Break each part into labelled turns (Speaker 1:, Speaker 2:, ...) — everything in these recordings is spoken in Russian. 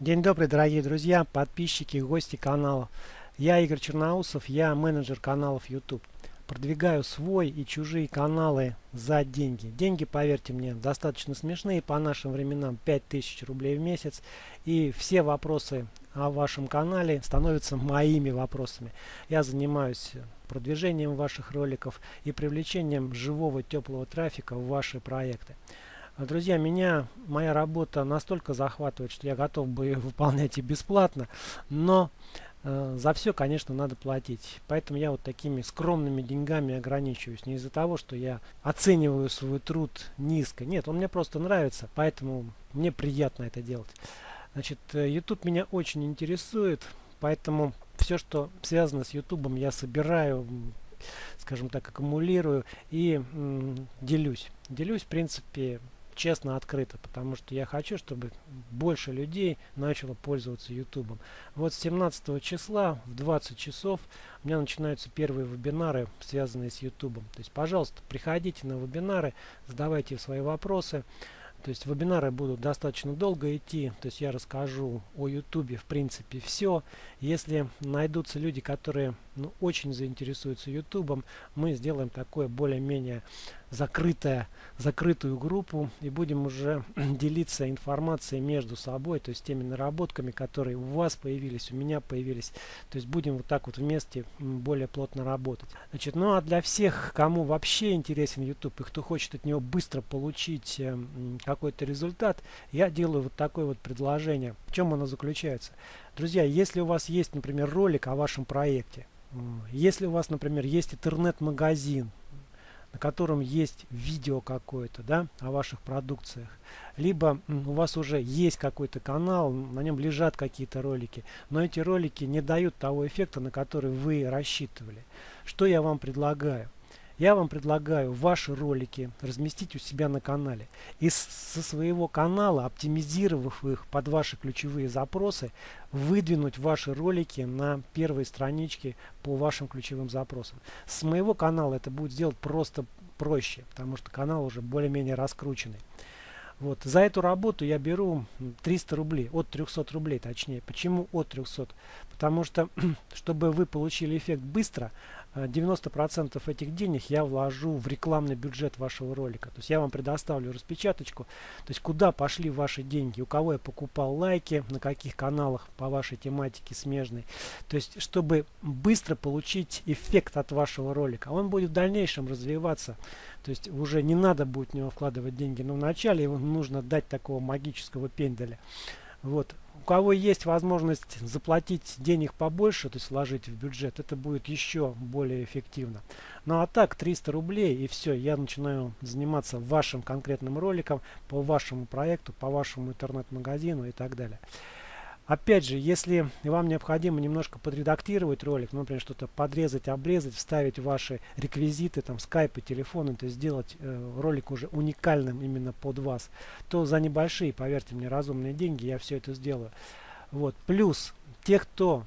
Speaker 1: День добрый, дорогие друзья, подписчики, гости канала. Я Игорь Черноусов, я менеджер каналов YouTube. Продвигаю свой и чужие каналы за деньги. Деньги, поверьте мне, достаточно смешные. По нашим временам 5000 рублей в месяц. И все вопросы о вашем канале становятся моими вопросами. Я занимаюсь продвижением ваших роликов и привлечением живого теплого трафика в ваши проекты. Друзья, меня моя работа настолько захватывает, что я готов бы ее выполнять и бесплатно, но э, за все, конечно, надо платить. Поэтому я вот такими скромными деньгами ограничиваюсь. Не из-за того, что я оцениваю свой труд низко. Нет, он мне просто нравится, поэтому мне приятно это делать. Значит, э, YouTube меня очень интересует, поэтому все, что связано с YouTube, я собираю, скажем так, аккумулирую и делюсь. Делюсь, в принципе, честно, открыто, потому что я хочу, чтобы больше людей начало пользоваться YouTube. Вот с 17 числа в 20 часов у меня начинаются первые вебинары, связанные с YouTube. То есть, пожалуйста, приходите на вебинары, задавайте свои вопросы. То есть вебинары будут достаточно долго идти, то есть я расскажу о YouTube в принципе все. Если найдутся люди, которые ну, очень заинтересуются YouTube, мы сделаем такое более-менее закрытая, закрытую группу и будем уже делиться информацией между собой, то есть теми наработками, которые у вас появились, у меня появились. То есть будем вот так вот вместе более плотно работать. Значит, ну а для всех, кому вообще интересен YouTube и кто хочет от него быстро получить э, какой-то результат, я делаю вот такое вот предложение. В чем оно заключается? Друзья, если у вас есть, например, ролик о вашем проекте, если у вас, например, есть интернет-магазин, на котором есть видео какое-то, да, о ваших продукциях. Либо у вас уже есть какой-то канал, на нем лежат какие-то ролики, но эти ролики не дают того эффекта, на который вы рассчитывали. Что я вам предлагаю? Я вам предлагаю ваши ролики разместить у себя на канале. И со своего канала, оптимизировав их под ваши ключевые запросы, выдвинуть ваши ролики на первой страничке по вашим ключевым запросам. С моего канала это будет сделать просто проще, потому что канал уже более-менее раскрученный. Вот. За эту работу я беру 300 рублей, от 300 рублей точнее. Почему от 300? Потому что, чтобы вы получили эффект быстро, 90% э, этих денег я вложу в рекламный бюджет вашего ролика. То есть я вам предоставлю распечаточку, то есть куда пошли ваши деньги, у кого я покупал лайки, на каких каналах по вашей тематике смежной. То есть чтобы быстро получить эффект от вашего ролика. Он будет в дальнейшем развиваться. То есть уже не надо будет в него вкладывать деньги, но вначале его нужно дать такого магического пенделя. Вот у кого есть возможность заплатить денег побольше, то есть вложить в бюджет, это будет еще более эффективно. Ну а так 300 рублей и все, я начинаю заниматься вашим конкретным роликом по вашему проекту, по вашему интернет-магазину и так далее. Опять же, если вам необходимо немножко подредактировать ролик, ну, например, что-то подрезать, обрезать, вставить ваши реквизиты, там, скайпы, телефоны, то есть сделать э, ролик уже уникальным именно под вас, то за небольшие, поверьте мне, разумные деньги я все это сделаю. Вот. Плюс, те, кто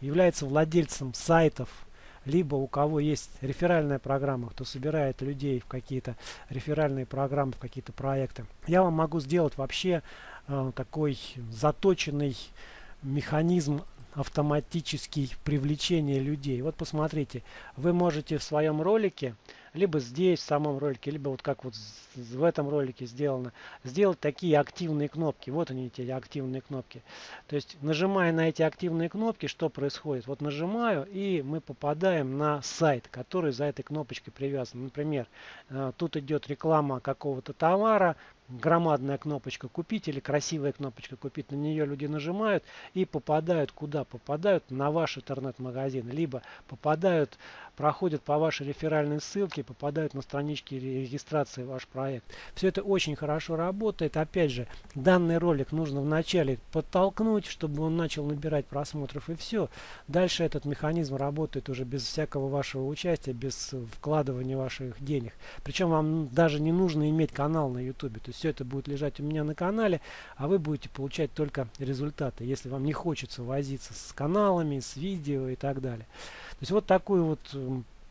Speaker 1: является владельцем сайтов, либо у кого есть реферальная программа, кто собирает людей в какие-то реферальные программы, в какие-то проекты, я вам могу сделать вообще э, такой заточенный механизм автоматический привлечения людей. Вот посмотрите, вы можете в своем ролике либо здесь, в самом ролике, либо вот как вот в этом ролике сделано, сделать такие активные кнопки. Вот они, эти активные кнопки. То есть, нажимая на эти активные кнопки, что происходит? Вот нажимаю, и мы попадаем на сайт, который за этой кнопочкой привязан. Например, э, тут идет реклама какого-то товара, громадная кнопочка купить или красивая кнопочка купить, на нее люди нажимают и попадают куда? Попадают на ваш интернет-магазин, либо попадают, проходят по вашей реферальной ссылке, попадают на странички регистрации ваш проект. Все это очень хорошо работает. Опять же, данный ролик нужно вначале подтолкнуть, чтобы он начал набирать просмотров и все. Дальше этот механизм работает уже без всякого вашего участия, без вкладывания ваших денег. Причем вам даже не нужно иметь канал на YouTube. То есть все это будет лежать у меня на канале, а вы будете получать только результаты, если вам не хочется возиться с каналами, с видео и так далее. То есть вот такую вот,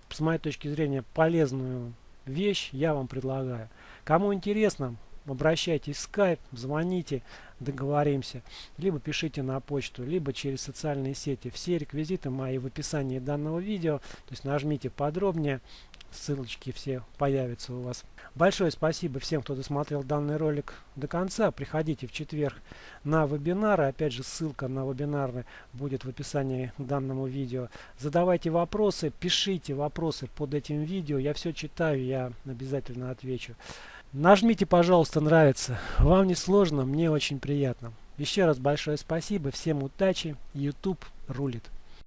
Speaker 1: с моей точки зрения, полезную вещь я вам предлагаю. Кому интересно, обращайтесь в Skype, звоните, договоримся. Либо пишите на почту, либо через социальные сети. Все реквизиты мои в описании данного видео. То есть нажмите подробнее, ссылочки все появятся у вас. Большое спасибо всем, кто досмотрел данный ролик до конца. Приходите в четверг на вебинары. Опять же, ссылка на вебинары будет в описании к данному видео. Задавайте вопросы, пишите вопросы под этим видео. Я все читаю, я обязательно отвечу. Нажмите, пожалуйста, нравится. Вам не сложно, мне очень приятно. Еще раз большое спасибо. Всем удачи. YouTube рулит.